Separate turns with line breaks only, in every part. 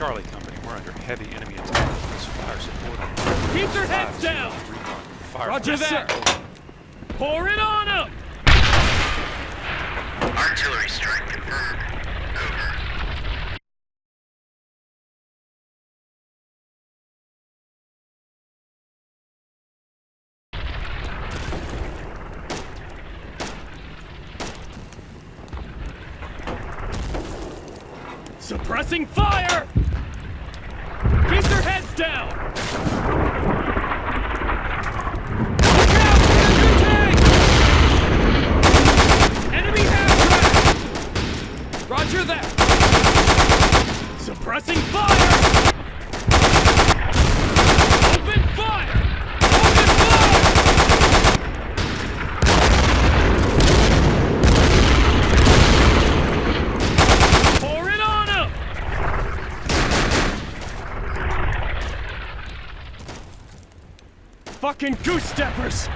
Charlie Company, we're under heavy enemy attack. Please fire support on
Keep their heads down!
zero, three, one. Fire
Roger
support.
that! Pour it on them!
Artillery strike confirmed.
Suppressing fire! Keep their heads down! Roger that! Suppressing fire! Open fire! Open fire! Pour it on him! Fucking goose steppers!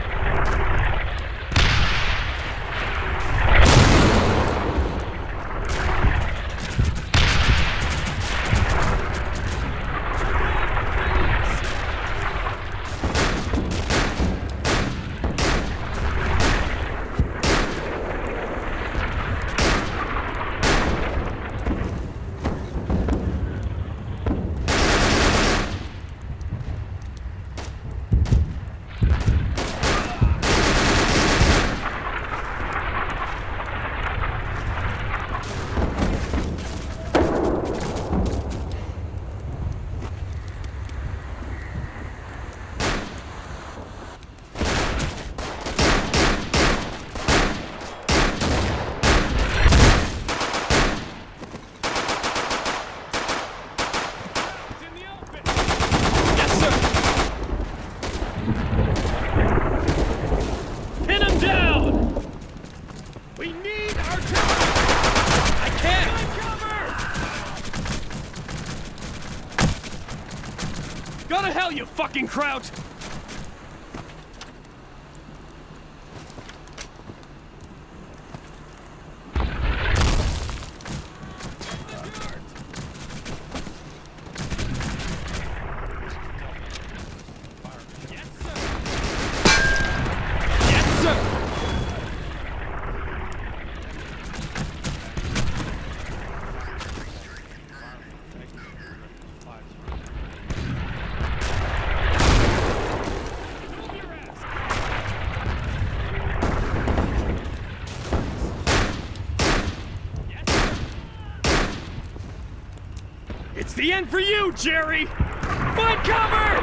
To hell, you fucking kraut! It's the end for you, Jerry! Find cover!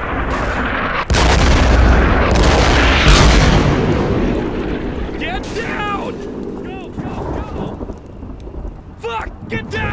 Get down! Go, go, go! Fuck! Get down!